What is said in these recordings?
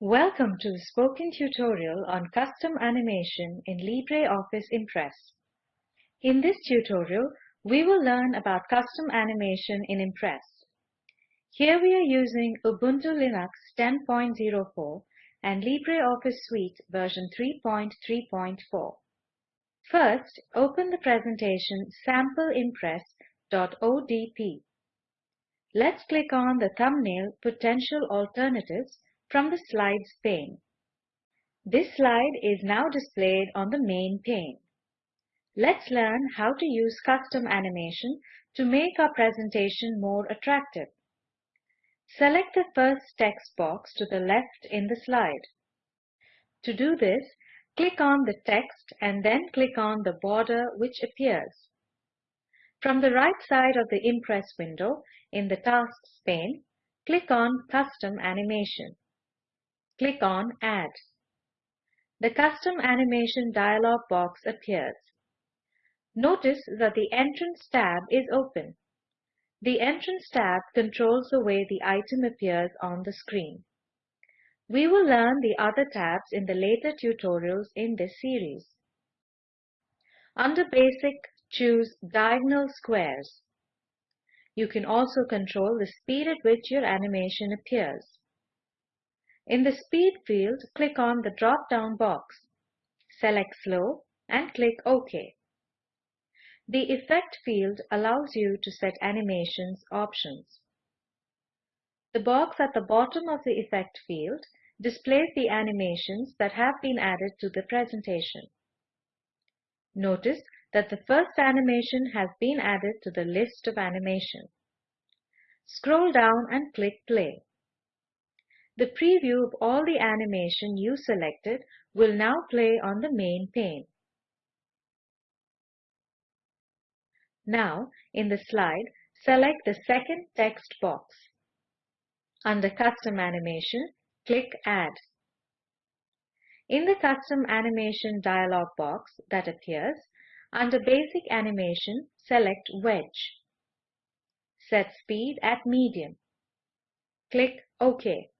Welcome to the spoken tutorial on custom animation in LibreOffice Impress. In this tutorial, we will learn about custom animation in Impress. Here we are using Ubuntu Linux 10.04 and LibreOffice Suite version 3.3.4. First, open the presentation sampleimpress.odp. Let's click on the thumbnail Potential Alternatives from the Slides pane. This slide is now displayed on the main pane. Let's learn how to use custom animation to make our presentation more attractive. Select the first text box to the left in the slide. To do this, click on the text and then click on the border which appears. From the right side of the Impress window in the Tasks pane, click on Custom Animation. Click on Add. The Custom Animation dialog box appears. Notice that the Entrance tab is open. The Entrance tab controls the way the item appears on the screen. We will learn the other tabs in the later tutorials in this series. Under Basic, choose Diagonal Squares. You can also control the speed at which your animation appears. In the Speed field, click on the drop-down box. Select Slow and click OK. The Effect field allows you to set animations options. The box at the bottom of the Effect field displays the animations that have been added to the presentation. Notice that the first animation has been added to the list of animation. Scroll down and click Play. The preview of all the animation you selected will now play on the main pane. Now, in the slide, select the second text box. Under Custom Animation, click Add. In the Custom Animation dialog box that appears, under Basic Animation, select Wedge. Set Speed at Medium. Click OK.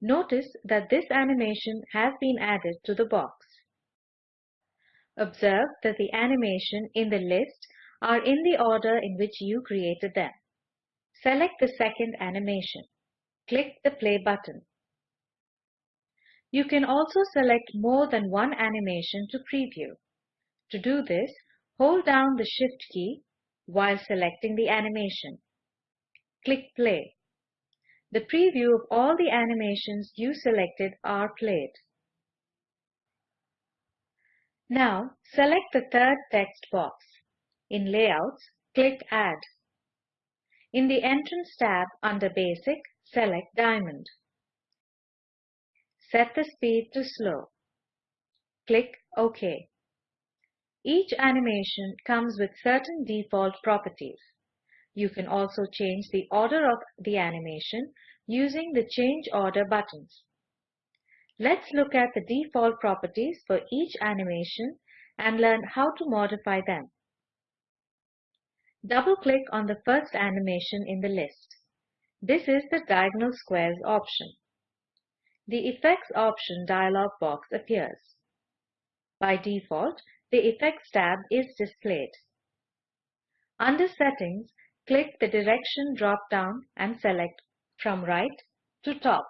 Notice that this animation has been added to the box. Observe that the animation in the list are in the order in which you created them. Select the second animation. Click the play button. You can also select more than one animation to preview. To do this, hold down the Shift key while selecting the animation. Click Play. The preview of all the animations you selected are played. Now, select the third text box. In Layouts, click Add. In the Entrance tab under Basic, select Diamond. Set the speed to slow. Click OK. Each animation comes with certain default properties. You can also change the order of the animation using the Change Order buttons. Let's look at the default properties for each animation and learn how to modify them. Double-click on the first animation in the list. This is the Diagonal Squares option. The Effects option dialog box appears. By default, the Effects tab is displayed. Under Settings, Click the Direction drop-down and select from right to top.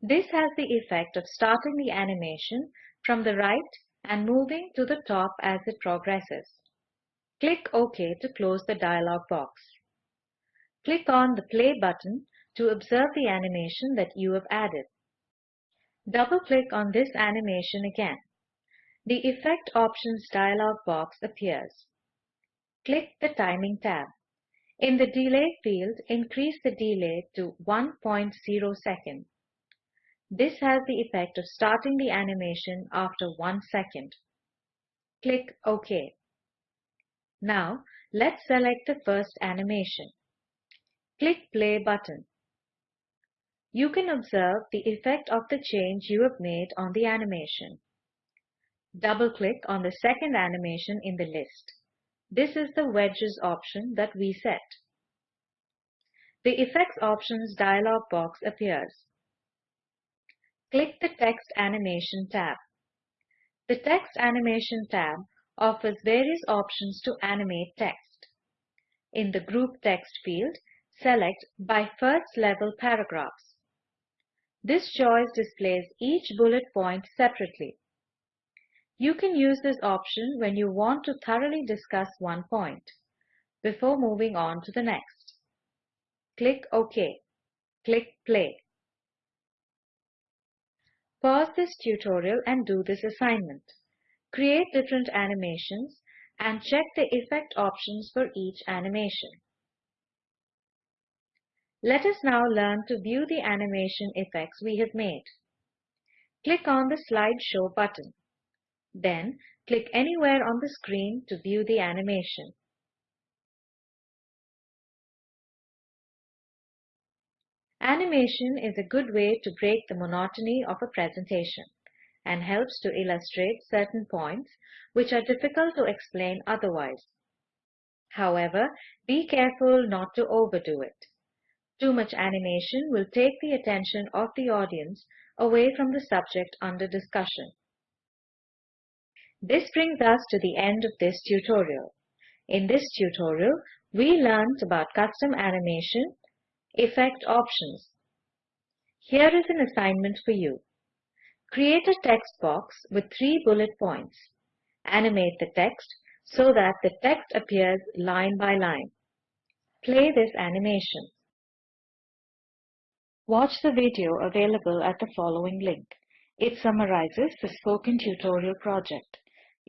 This has the effect of starting the animation from the right and moving to the top as it progresses. Click OK to close the dialog box. Click on the Play button to observe the animation that you have added. Double-click on this animation again. The Effect Options dialog box appears. Click the Timing tab. In the Delay field, increase the delay to 1.0 second. This has the effect of starting the animation after 1 second. Click OK. Now, let's select the first animation. Click Play button. You can observe the effect of the change you have made on the animation. Double-click on the second animation in the list. This is the wedges option that we set. The Effects Options dialog box appears. click the Text Animation tab. The Text Animation tab offers various options to animate text. In the Group Text field, select By First Level Paragraphs. This choice displays each bullet point separately. You can use this option when you want to thoroughly discuss one point before moving on to the next. Click OK. Click Play. Pause this tutorial and do this assignment. Create different animations and check the effect options for each animation. Let us now learn to view the animation effects we have made. Click on the Slideshow button. Then, click anywhere on the screen to view the animation. Animation is a good way to break the monotony of a presentation and helps to illustrate certain points which are difficult to explain otherwise. However, be careful not to overdo it. Too much animation will take the attention of the audience away from the subject under discussion. This brings us to the end of this tutorial. In this tutorial, we learned about custom animation, effect options. Here is an assignment for you. Create a text box with three bullet points. Animate the text so that the text appears line by line. Play this animation. Watch the video available at the following link. It summarizes the Spoken Tutorial project.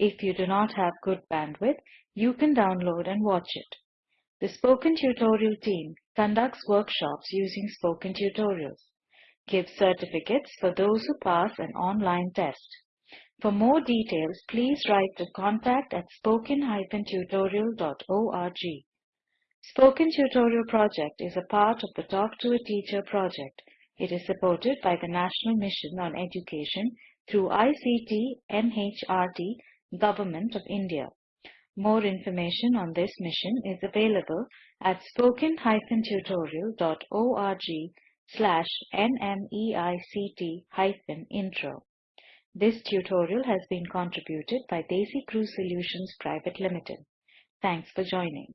If you do not have good bandwidth, you can download and watch it. The Spoken Tutorial team conducts workshops using Spoken Tutorials, gives certificates for those who pass an online test. For more details, please write to contact at spoken-tutorial.org. Spoken Tutorial project is a part of the Talk to a Teacher project. It is supported by the National Mission on Education through ICT MHRD Government of India. More information on this mission is available at spoken-tutorial.org slash nmeict-intro. This tutorial has been contributed by DesiCrew Solutions Private Limited. Thanks for joining.